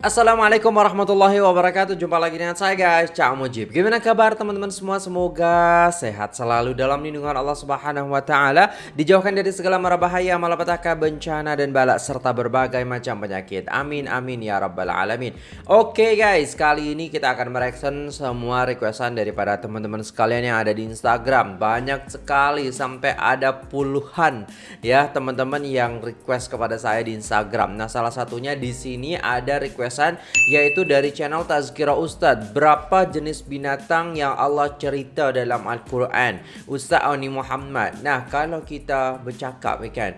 Assalamualaikum warahmatullahi wabarakatuh. Jumpa lagi dengan saya guys Cak Mujib. Gimana kabar teman-teman semua? Semoga sehat selalu dalam lindungan Allah subhanahu wa ta'ala. Dijauhkan dari segala mara bahaya Malapetaka, bencana dan balak Serta berbagai macam penyakit. Amin amin ya rabbal alamin. Oke guys Kali ini kita akan mereaction Semua requestan daripada teman-teman sekalian Yang ada di Instagram. Banyak sekali Sampai ada puluhan Ya teman-teman yang request kepada saya di Instagram. Nah salah satunya di sini ada request pembahasan yaitu dari channel Tazkirah Ustaz. Berapa jenis binatang yang Allah cerita dalam Al-Quran? Ustaz Awni Muhammad. Nah, kalau kita bercakap kan,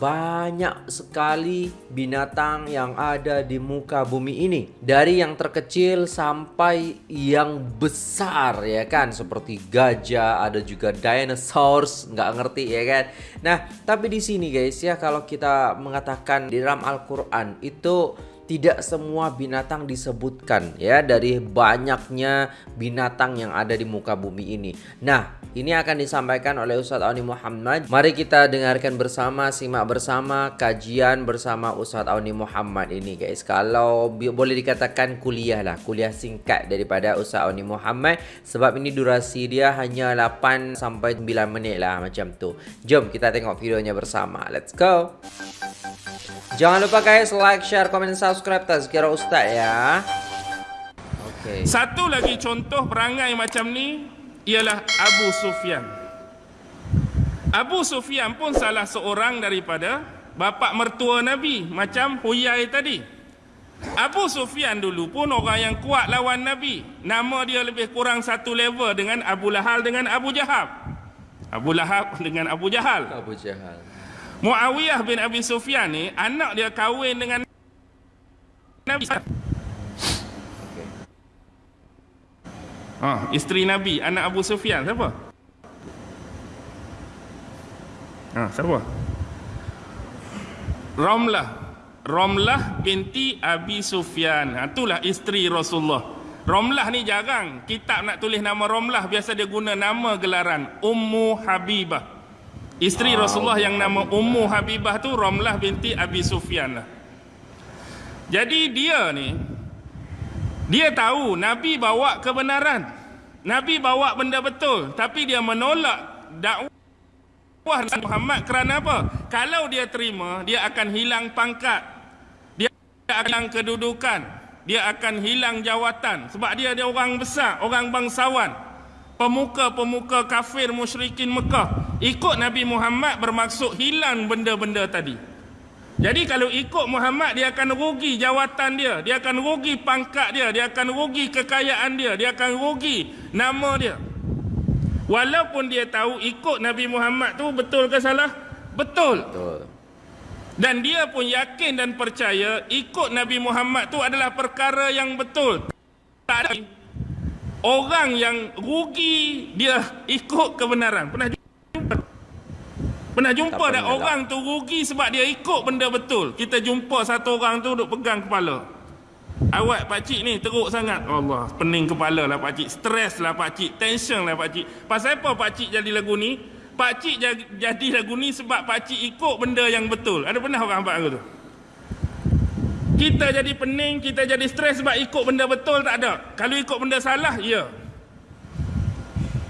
banyak sekali binatang yang ada di muka bumi ini. Dari yang terkecil sampai yang besar ya kan, seperti gajah, ada juga dinosaurs, nggak ngerti ya kan. Nah, tapi di sini guys ya kalau kita mengatakan di dalam Al-Quran itu tidak semua binatang disebutkan ya dari banyaknya binatang yang ada di muka bumi ini. Nah, ini akan disampaikan oleh Ustadz Auni Muhammad. Mari kita dengarkan bersama, simak bersama kajian bersama Ustadz Auni Muhammad ini guys. Kalau boleh dikatakan kuliah lah, kuliah singkat daripada Ustadz Auni Muhammad sebab ini durasi dia hanya 8 sampai 9 menit lah macam tu. Jom kita tengok videonya bersama. Let's go. Jangan lupa guys like, share, komen, subscribe Tazkira Ustaz ya. Okay. Satu lagi contoh perangai macam ni ialah Abu Sufyan. Abu Sufyan pun salah seorang daripada bapa mertua Nabi macam Huyai tadi. Abu Sufyan dulu pun orang yang kuat lawan Nabi. Nama dia lebih kurang satu level dengan Abu Lahal dengan Abu Jahal. Abu Lahab dengan Abu Jahal. Abu Jahal. Muawiyah bin Abi Sufyan ni anak dia kahwin dengan Nabi. Okay. Ha, isteri Nabi, anak Abu Sufyan siapa? Ha, siapa? Romlah. Romlah binti Abi Sufyan. Ha, itulah isteri Rasulullah. Romlah ni jarang kitab nak tulis nama Romlah biasa dia guna nama gelaran Ummu Habibah. Isteri ah, Rasulullah yang nama Ummu Habibah tu Ramlah binti Abi Sufyan lah. Jadi dia ni dia tahu Nabi bawa kebenaran. Nabi bawa benda betul tapi dia menolak dakwah Muhammad kerana apa? Kalau dia terima, dia akan hilang pangkat. Dia akan hilang kedudukan. Dia akan hilang jawatan sebab dia dia orang besar, orang bangsawan pemuka-pemuka kafir musyrikin Mekah ikut Nabi Muhammad bermaksud hilang benda-benda tadi. Jadi kalau ikut Muhammad dia akan rugi jawatan dia dia akan rugi pangkat dia dia akan rugi kekayaan dia dia akan rugi nama dia. Walaupun dia tahu ikut Nabi Muhammad tu betul ke salah? Betul. Betul. Dan dia pun yakin dan percaya ikut Nabi Muhammad tu adalah perkara yang betul. Tak ada orang yang rugi dia ikut kebenaran. Pernah pernah jumpa tak orang tu rugi sebab dia ikut benda betul? Kita jumpa satu orang tu duk pegang kepala. Awak pak cik ni teruk sangat. Allah pening kepala lah pak cik. Stres lah pak cik. Tension lah pak cik. Pasal apa pak cik jadi lagu ni? Pak cik jadi lagu ni sebab pak cik ikut benda yang betul. Ada pernah orang buat tu? Kita jadi pening, kita jadi stres sebab ikut benda betul tak ada. Kalau ikut benda salah, ya.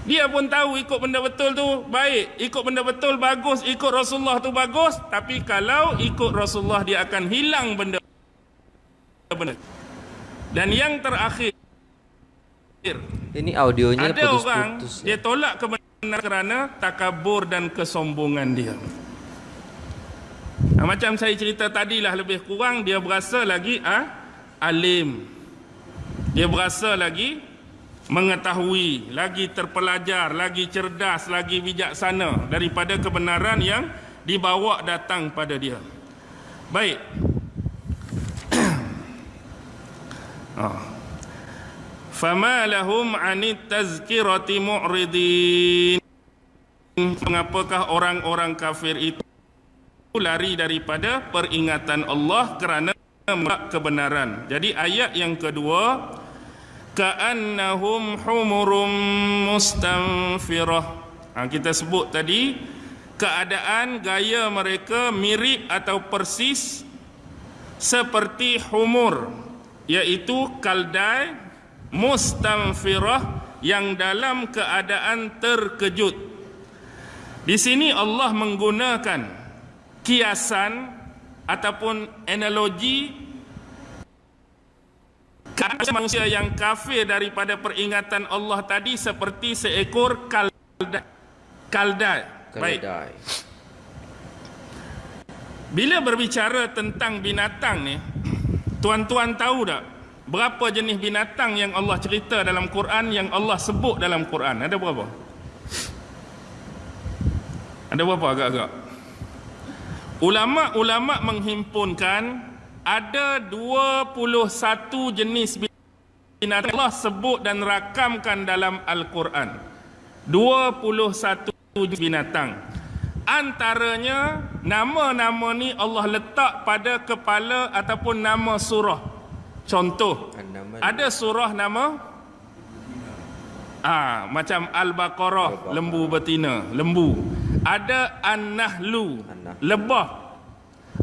Dia pun tahu ikut benda betul tu baik. Ikut benda betul bagus, ikut Rasulullah tu bagus. Tapi kalau ikut Rasulullah, dia akan hilang benda benar. Dan yang terakhir, ini audionya ada putus -putus orang ya. dia tolak kebenaran kerana takabur dan kesombongan dia. Ha, macam saya cerita tadi lah lebih kurang dia berasa lagi ah ha, alim. Dia berasa lagi mengetahui, lagi terpelajar, lagi cerdas, lagi bijaksana daripada kebenaran yang dibawa datang pada dia. Baik. oh. Fama lahum anit tazkirati mu'ridin. Mengapakah orang-orang kafir itu lari daripada peringatan Allah kerana kebenaran. Jadi ayat yang kedua ka'annahum humurum mustanfirah. Ha, kita sebut tadi keadaan gaya mereka mirip atau persis seperti humur. yaitu kaldai mustamfirah yang dalam keadaan terkejut. Di sini Allah menggunakan kiasan ataupun analogi manusia yang kafir daripada peringatan Allah tadi seperti seekor kaldai. Kaldai. Baik. Bila berbicara tentang binatang ni, tuan-tuan tahu tak berapa jenis binatang yang Allah cerita dalam Quran yang Allah sebut dalam Quran? Ada berapa? Ada berapa agak-agak? Ulama-ulama menghimpunkan ada 21 jenis binatang Allah sebut dan rakamkan dalam Al-Quran. 21 jenis binatang. Antaranya nama-nama ni Allah letak pada kepala ataupun nama surah. Contoh, ada surah nama Ah, macam Al-Baqarah, lembu betina, lembu. Ada An-Nahlu, An-Nahl. lebah.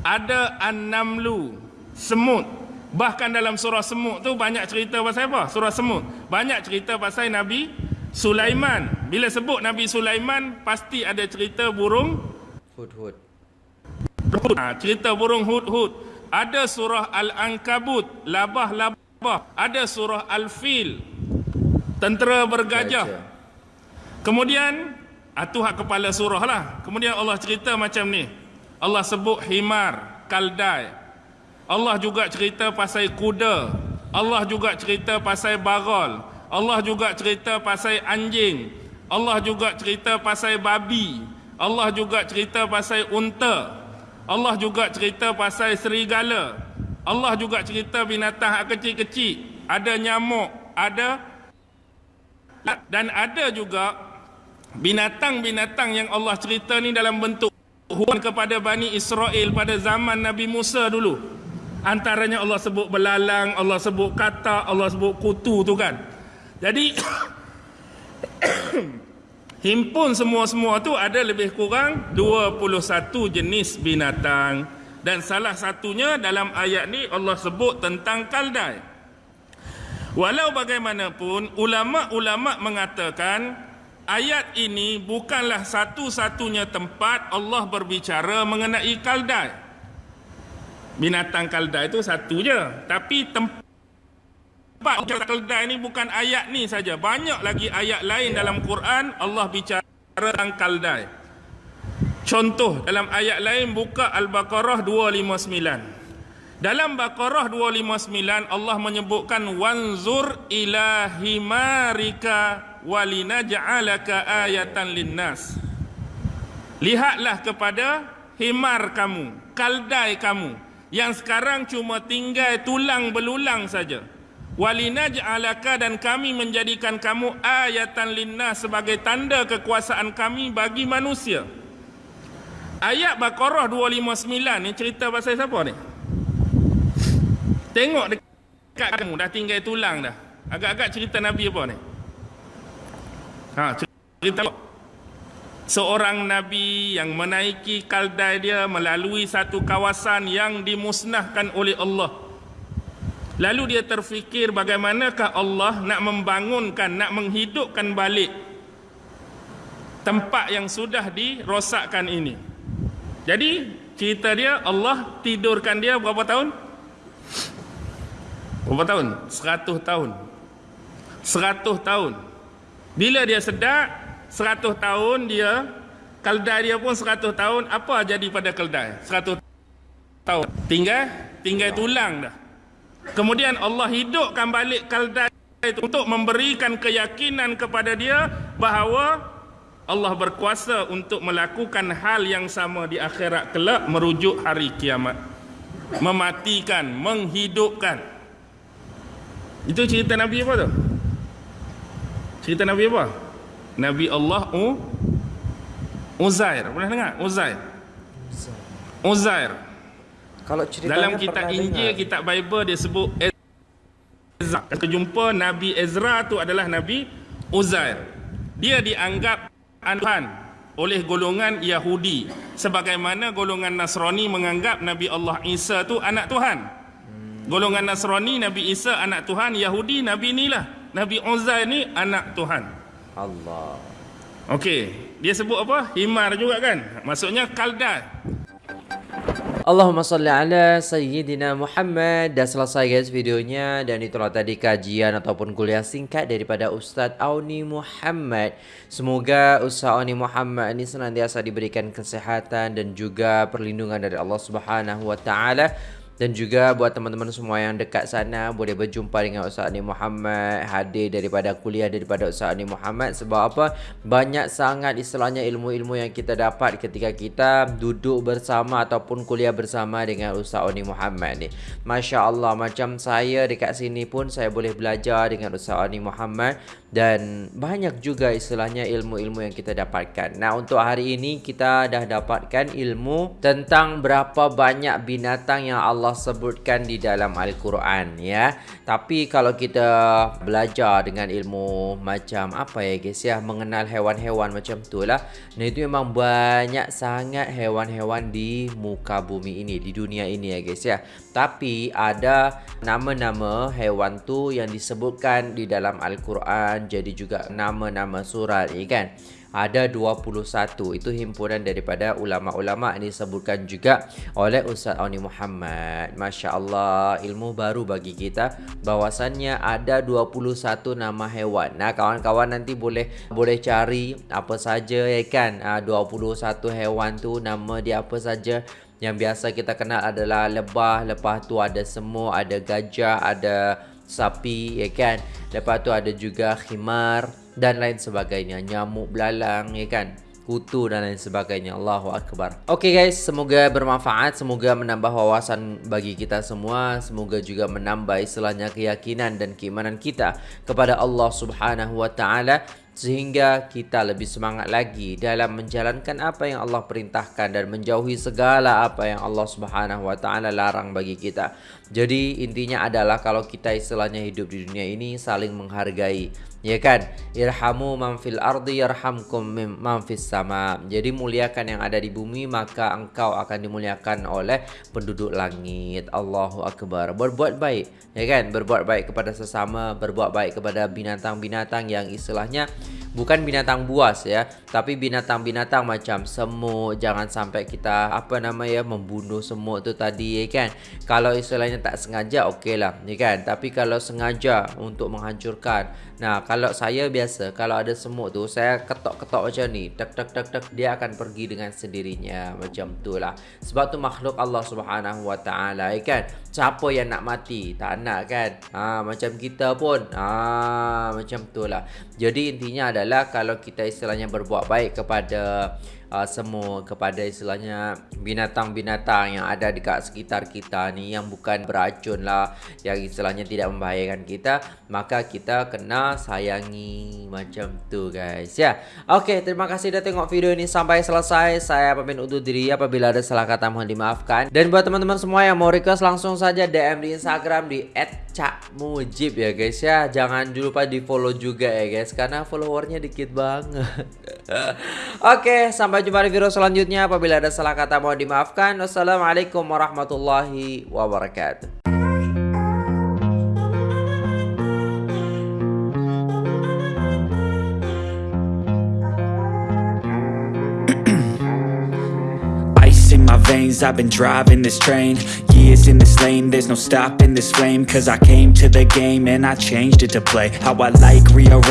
Ada An-Namlu, semut. Bahkan dalam surah semut tu banyak cerita pasal apa? Surah semut. Banyak cerita pasal Nabi Sulaiman. Bila sebut Nabi Sulaiman, pasti ada cerita burung Hud-hud. Hud. Ha, cerita burung hud-hud. Ada surah Al-Ankabut, labah-labah. Ada surah Al-Fil, tentera bergajah. Gajah. Kemudian, itu hak kepala surah lah. Kemudian Allah cerita macam ni. Allah sebut himar, kaldai. Allah juga cerita pasal kuda. Allah juga cerita pasal barol. Allah juga cerita pasal anjing. Allah juga cerita pasal babi. Allah juga cerita pasal unta. Allah juga cerita pasal serigala. Allah juga cerita binatang kecil-kecil. Ada nyamuk, ada dan ada juga binatang-binatang yang Allah cerita ni dalam bentuk hukuman kepada Bani Israel pada zaman Nabi Musa dulu. Antaranya Allah sebut belalang, Allah sebut kata, Allah sebut kutu tu kan. Jadi himpun semua-semua tu ada lebih kurang 21 jenis binatang dan salah satunya dalam ayat ni Allah sebut tentang kaldai. Walau bagaimanapun ulama-ulama mengatakan ayat ini bukanlah satu-satunya tempat Allah berbicara mengenai kaldai. Binatang kaldai itu satu je, tapi tempat kaldai ini bukan ayat ni saja. Banyak lagi ayat lain dalam Quran Allah bicara tentang kaldai. Contoh dalam ayat lain buka Al-Baqarah 259. Dalam Baqarah 259 Allah menyebutkan wanzur ila himarika walinaj'alaka ayatan linnas. Lihatlah kepada himar kamu, kaldai kamu yang sekarang cuma tinggal tulang belulang saja. Walinaj'alaka dan kami menjadikan kamu ayatan linnas sebagai tanda kekuasaan kami bagi manusia. Ayat Baqarah 259 ni cerita pasal siapa ni? Tengok dekat kamu dah tinggal tulang dah. Agak-agak cerita Nabi apa ni? Ha, cerita? Seorang Nabi yang menaiki kaldai dia melalui satu kawasan yang dimusnahkan oleh Allah. Lalu dia terfikir bagaimanakah Allah nak membangunkan, nak menghidupkan balik tempat yang sudah dirosakkan ini. Jadi cerita dia Allah tidurkan dia berapa tahun? Berapa tahun? 100 tahun. 100 tahun. Bila dia sedar 100 tahun dia keldai dia pun 100 tahun apa jadi pada keldai? 100 tahun. Tinggal tinggal tulang dah. Kemudian Allah hidupkan balik keldai itu untuk memberikan keyakinan kepada dia bahawa Allah berkuasa untuk melakukan hal yang sama di akhirat kelak merujuk hari kiamat. Mematikan, menghidupkan. Itu cerita Nabi apa tu? Cerita Nabi apa? Nabi Allah U Uzair. Pernah dengar? Uzair. Uzair. Kalau ceritanya Dalam kitab Injil, dengar. kitab Bible dia sebut Ezra. Kita jumpa Nabi Ezra tu adalah Nabi Uzair. Dia dianggap Tuhan oleh golongan Yahudi sebagaimana golongan Nasrani menganggap Nabi Allah Isa tu anak Tuhan. Golongan Nasrani Nabi Isa anak Tuhan, Yahudi Nabi inilah. Nabi Uzair ni anak Tuhan. Allah. Okey, dia sebut apa? Himar juga kan? Maksudnya kalda. Allahumma salli ala Sayyidina Muhammad Dah selesai guys videonya Dan itulah tadi kajian ataupun kuliah singkat Daripada Ustaz Auni Muhammad Semoga Ustaz Auni Muhammad ini senantiasa diberikan kesehatan Dan juga perlindungan dari Allah Subhanahu Wa Taala dan juga buat teman-teman semua yang dekat sana boleh berjumpa dengan Ustaz Ani Muhammad hadir daripada kuliah daripada Ustaz Ani Muhammad. Sebab apa? Banyak sangat istilahnya ilmu-ilmu yang kita dapat ketika kita duduk bersama ataupun kuliah bersama dengan Ustaz Ani Muhammad ni. Masya Allah macam saya dekat sini pun saya boleh belajar dengan Ustaz Ani Muhammad dan banyak juga istilahnya ilmu-ilmu yang kita dapatkan. Nah, untuk hari ini kita dah dapatkan ilmu tentang berapa banyak binatang yang Allah sebutkan di dalam Al-Quran ya. Tapi kalau kita belajar dengan ilmu macam apa ya guys ya, mengenal hewan-hewan macam tu lah. Nah, itu memang banyak sangat hewan-hewan di muka bumi ini, di dunia ini ya guys ya. Tapi ada nama-nama hewan tu yang disebutkan di dalam Al-Quran jadi juga nama-nama surat ni kan? Ada 21 itu himpunan daripada ulama-ulama ini disebutkan juga oleh Ustaz Auni Muhammad. Masya Allah ilmu baru bagi kita. Bahwasannya ada 21 nama hewan. Nah kawan-kawan nanti boleh boleh cari apa saja ya kan? 21 ah, hewan tu nama dia apa saja yang biasa kita kenal adalah lebah. Lepas tu ada semut ada gajah ada sapi ya kan? Lepas tu ada juga khimar dan lain sebagainya. Nyamuk belalang ya kan? Kutu dan lain sebagainya. Allahu akbar. Okey guys, semoga bermanfaat, semoga menambah wawasan bagi kita semua, semoga juga menambah istilahnya keyakinan dan keimanan kita kepada Allah Subhanahu wa taala sehingga kita lebih semangat lagi dalam menjalankan apa yang Allah perintahkan dan menjauhi segala apa yang Allah Subhanahu wa taala larang bagi kita. Jadi intinya adalah kalau kita istilahnya hidup di dunia ini saling menghargai Ya kan? Irhamu man fil ardi yarhamkum man fis sama. Jadi muliakan yang ada di bumi maka engkau akan dimuliakan oleh penduduk langit. Allahu akbar. Berbuat baik, ya kan? Berbuat baik kepada sesama, berbuat baik kepada binatang-binatang yang istilahnya bukan binatang buas ya, tapi binatang-binatang macam semut. Jangan sampai kita apa nama ya membunuh semut tu tadi ya kan? Kalau istilahnya tak sengaja okeylah, ya kan? Tapi kalau sengaja untuk menghancurkan Nah, kalau saya biasa, kalau ada semut tu, saya ketok-ketok macam ni. Tek tek tek tek dia akan pergi dengan sendirinya macam tu lah. Sebab tu makhluk Allah Subhanahu Wa Taala, ya kan? Siapa yang nak mati? Tak nak kan? Ha, macam kita pun. Ha, macam tu lah. Jadi intinya adalah kalau kita istilahnya berbuat baik kepada uh, semua kepada istilahnya binatang-binatang yang ada dekat sekitar kita ni yang bukan beracun lah yang istilahnya tidak membahayakan kita maka kita kena sayangi macam tu guys ya. Ok terima kasih dah tengok video ini sampai selesai. Saya pamit undur diri apabila ada salah kata mohon dimaafkan. Dan buat teman-teman semua yang mau request langsung saja DM di Instagram di @cakmujib ya guys ya. Jangan lupa di follow juga ya guys karena followernya dikit banget. Oke, sampai jumpa di video selanjutnya. Apabila ada salah kata mohon dimaafkan. Wassalamualaikum warahmatullahi wabarakatuh. I've been driving this train Years in this lane There's no stopping this flame Cause I came to the game And I changed it to play How I like rearrange